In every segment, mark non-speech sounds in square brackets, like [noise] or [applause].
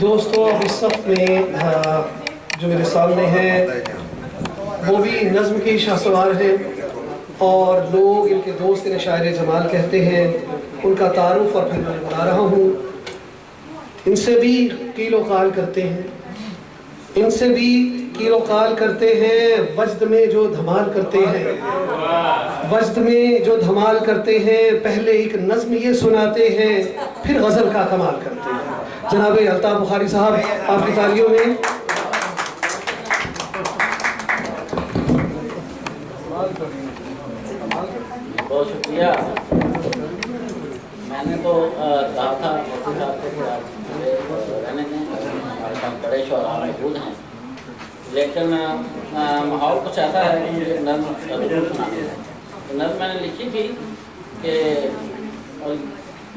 دوستوں اس وقت میں جو میرے سامنے ہیں، وہ بھی نظم کے شاہ سوار ہیں اور لوگ ان کے دوست، انہیں شاعر جمال کہتے ہیں، ان کا تعارف اور پھر میں بتا رہا ہوں۔ ان سے بھی کیل و قال کرتے ہیں۔ ان سے بھی کیل و قال کرتے ہیں۔ وجد میں جو دھمال کرتے ہیں۔ وجد میں جو دھمال کرتے ہیں۔ پہلے ایک نظم یہ سناتے ہیں، پھر غزل کا کمال کرتے ہیں۔ جناب الطاف بخاری صاحب، آپ کی تالیوں میں۔ بہت شکریہ۔ میں نے تو کہا تھا مفتی صاحب سے کہ آپ رہنے دیں۔ ہمارے بڑے شعراء موجود ہیں۔ لیکن ماحول کچھ ایسا ہے کہ مجھے نظم ضرور ہے۔ نظم میں نے لکھی تھی کہ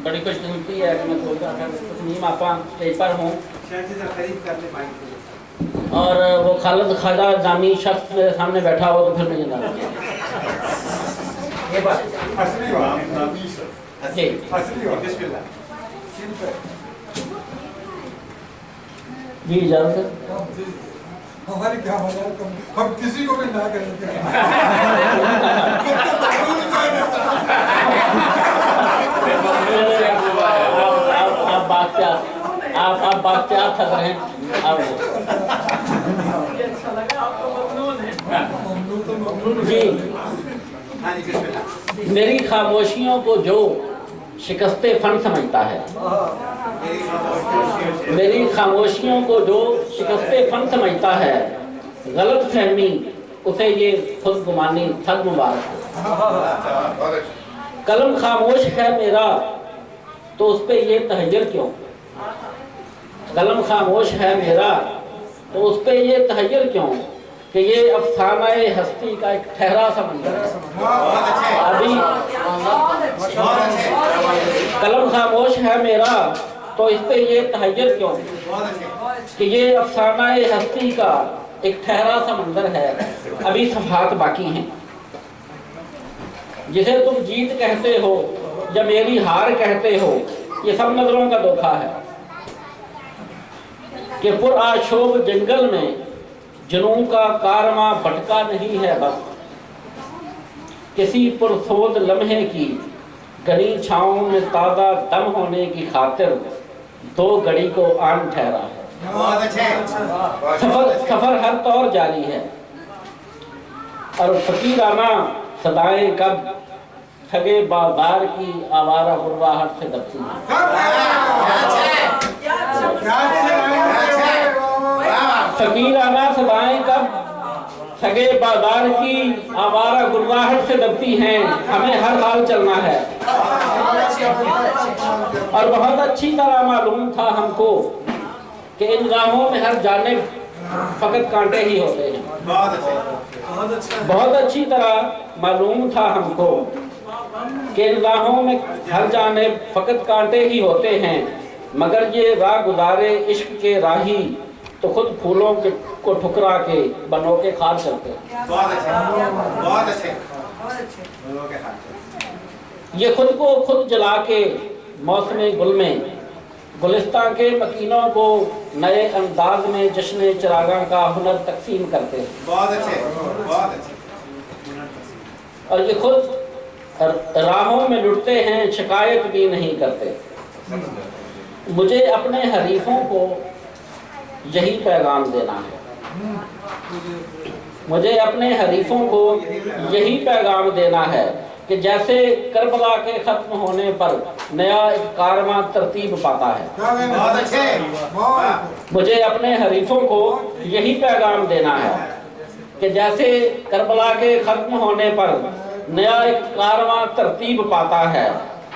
بڑی خوش قسمتی ہے کہ میں سوچا اگر کچھ نیم آپا اسٹیج پر ہوں۔ اور وہ خالد خواجہ نامی شخص میرے سامنے بیٹھا ہو تو پھر یہ بات۔ جی۔ جی اجازت ہماری کیا حالات ہم کسی کو بھی نہ کریں [laughs] آپ بات کیا آپ آپ بات رہے ہیں آپ جی۔ میری خاموشیوں کو جو شکست فن سمجھتا ہے۔ میری خاموشیوں کو جو شکست فن سمجھتا ہے۔ غلط فہمی، اسے یہ خود گمانی تھگ مبارک ہے قلم خاموش ہے میرا، تو اس پہ یہ تحجر کیوں؟ قلم خاموش ہے میرا، تو اس پہ یہ تحجر کیوں؟ کہ یہ افسانہ ہستی کا ایک ٹھہرا سا منظر ابھی قلم خاموش ہے میرا، تو اس پہ یہ تحجر کیوں؟ کہ یہ افسانہ ہستی کا ایک ٹھہرا سا منظر ہے۔ ابھی صفحات باقی ہیں۔ جسے تم جیت کہتے ہو یا میری ہار کہتے ہو، یہ سب نظروں کا دھوکا ہے۔ کہ پر آشوب جنگل میں جنوں کا کارواں بھٹکا نہیں ہے بس۔ کسی پرسود لمحے کی گلی چھاؤں میں تازہ دم ہونے کی خاطر دو گڑی کو آن ٹھہرا ہے۔ سفر سفر ہر طور جاری ہے۔ اور فقیرانہ صدائیں کب ٹھگے بازار کی آوارہ غرواہٹ سے دبتی ہیں فقیرانہ صدائیں کب ٹھگے بازار کی آوارہ غرواہٹ سے دبتی ہیں۔ ہمیں ہر حال چلنا ہے۔ اور بہت اچھی طرح معلوم تھا ہم کو کہ ان راہوں میں ہر جانب فقط کانٹے ہی ہوتے ہیں۔ بہت اچھی طرح معلوم تھا ہم کو کہ ان راہوں میں ہر جانب فقط کانٹے ہی ہوتے ہیں، مگر یہ راہ گزارے عشق کے راہی تو خود پھولوں کے کو ٹھکرا کے بنو کے کھار چلتے ہیں۔ یہ خود کو خود جلا کے موسم گل میں گلستان کے مکینوں کو نئے انداز میں جشن چراغاں کا ہنر تقسیم کرتے ہیں۔ اور یہ خود راہوں میں لٹتے ہیں شکایت بھی نہیں کرتے۔ مجھے اپنے حریفوں کو یہی پیغام دینا ہے۔ مجھے اپنے حریفوں کو یہی پیغام دینا ہے کہ جیسے کربلا کے ختم ہونے پر نیا کارواں ترتیب پاتا ہے۔ مجھے اپنے حریفوں کو یہی پیغام دینا ہے کہ جیسے کربلا کے ختم ہونے پر نیا ایک کارواں ترتیب پاتا ہے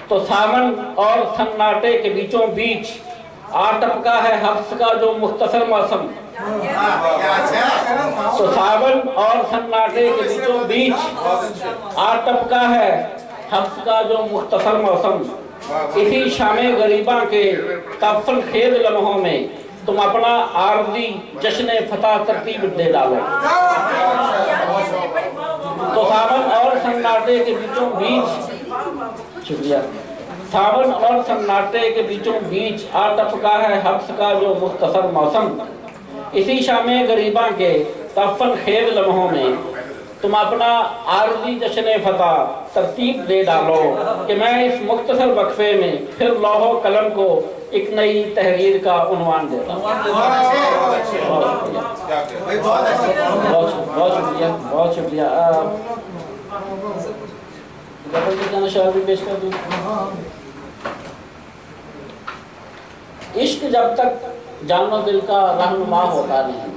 تو سامن اور سناٹے کے بیچوں بیچ آ ٹپکا ہے حفظ کا جو مختصر موسم۔ تو ساون اور سناٹے کے بیچوں بیچ آ ٹپکا ہے حفظ کا جو مختصر موسم۔ اسی شام غریباں کے تفل خیز لمحوں میں تم اپنا عارضی جشن فتح ترتیب دے ڈالو۔ تو ساون اور سناٹے کے بیچوں بیچ۔ شکریہ۔ ساون اور سناٹے کے بیچوں بیچ آ ٹپکا ہے حبس کا جو مختصر موسم اسی شام غریباں کے تفن خیب لمحوں میں تم اپنا عارضی جشن فتح ترتیب دے ڈالو کہ میں اس مختصر وقفے میں پھر لوہ و قلم کو ایک نئی تحریر کا عنوان دیتا ہوں بہت شکریہ بہت شکریہ جانا شاعر پیش کر دوں عشق جب تک جان و دل کا رہنما ہوتا نہیں۔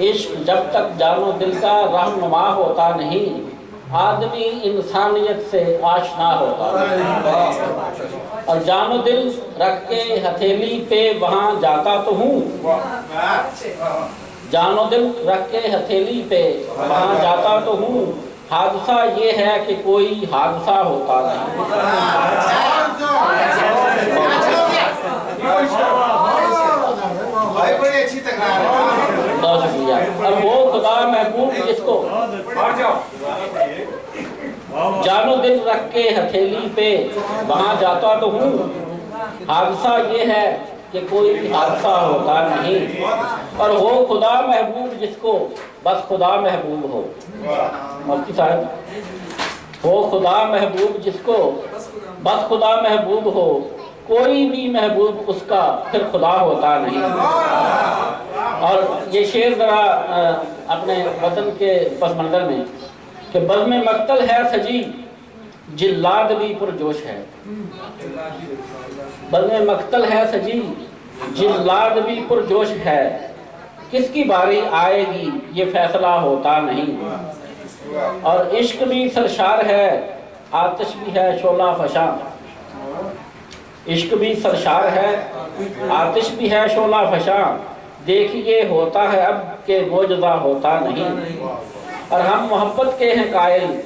عشق جب تک جان و دل کا رہنما ہوتا نہیں، آدمی انسانیت سے آشنا ہوتا اور جان و دل رکھ کے ہتھیلی پہ وہاں جاتا تو ہوں۔ جان و دل رکھ کے ہتھیلی پہ وہاں جاتا تو ہوں۔ حادثہ یہ ہے کہ کوئی حادثہ ہوتا نہیں۔ بہت شکریہ۔ اور وہ خدا محبوب جس کو جانو دل رکھ کے ہتھیلی پہ وہاں جاتا تو ہوں۔ حادثہ یہ ہے کہ کوئی حادثہ ہوتا نہیں۔ اور وہ خدا محبوب جس کو بس خدا محبوب ہو۔ مفتی صاحب، وہ خدا محبوب جس کو بس خدا محبوب ہو، کوئی بھی محبوب اس کا پھر خدا ہوتا نہیں۔ اور یہ شعر ذرا اپنے وطن کے پس منظر میں کہ بزم مقتل ہے سجی، جلاد بھی پرجوش ہے۔ بزم مقتل ہے سجی، جلاد بھی پرجوش ہے۔ کس کی باری آئے گی، یہ فیصلہ ہوتا نہیں۔ اور عشق بھی سرشار ہے، آتش بھی ہے شعلہ فشاں۔ عشق بھی سرشار ہے، آتش بھی ہے شعلہ فشاں۔ دیکھیے ہوتا ہے اب کہ موجودہ ہوتا نہیں۔ اور ہم محبت کے ہیں قائل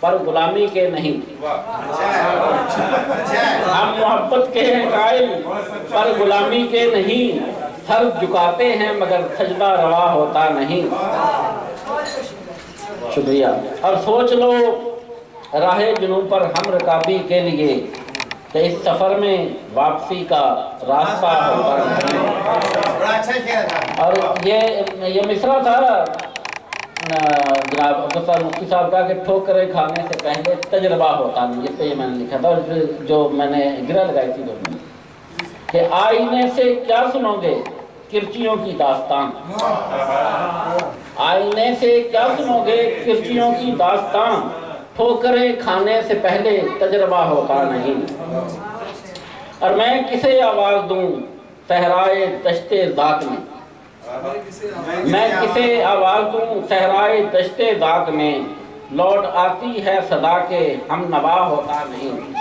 پر غلامی کے نہیں۔ ہم محبت کے ہیں قائل پر غلامی کے نہیں۔ سر جھکاتے ہیں مگر سجدہ روا ہوتا نہیں۔ شکریہ۔ اور سوچ لو راہ جنوب پر ہم رکابی کے لیے کہ اس سفر میں واپسی کا راستہ ہوتا نہیں۔ اور یہ یہ مصرع تھا جناب عبدالفار مفتی صاحب کا کہ ٹھوکرے کھانے سے پہلے تجربہ ہوتا نہیں جس پہ یہ میں نے لکھا تھا اور جو میں نے گرہ لگائی تھی دونوں کہ آئینے سے کیا سنو گے؟ کرچیوں کی داستان۔ آئینے سے کیا سنو گے؟ کرچیوں کی داستان۔ ٹھوکرے کھانے سے پہلے تجربہ ہوتا نہیں۔ اور میں کسے آواز دوں؟ سہرائے دشت ذات میں۔ میں کسے آواز ہوں سہرائے دشت ذات میں۔ لوٹ آتی ہے صدا کے ہم نوا ہوتا نہیں۔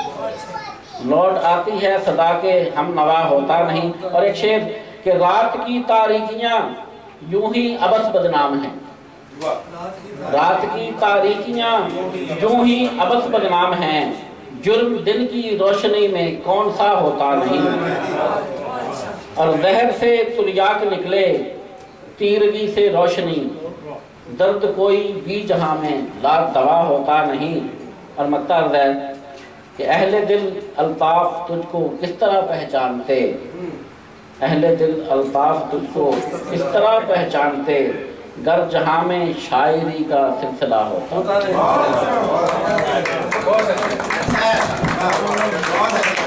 لوٹ آتی ہے صدا کے ہم نوا ہوتا نہیں۔ اور ایک شعر کہ رات کی تاریکیاں یوں ہی ابس بدنام ہیں۔ رات کی تاریکیاں یوں ہی ابس بدنام ہیں۔ جرم دن کی روشنی میں کون سا ہوتا نہیں۔ اور زہر سے تریاک نکلے، تیرگی سے روشنی۔ درد کوئی بھی جہاں میں لات دوا ہوتا نہیں۔ اور مکتا ہے کہ اہل دل الطاف تجھ کو کس طرح پہچانتے۔ اہل دل الطاف تجھ کو کس طرح پہچانتے۔ گر جہاں میں شاعری کا سلسلہ ہوتا۔ اچھا، اچھا۔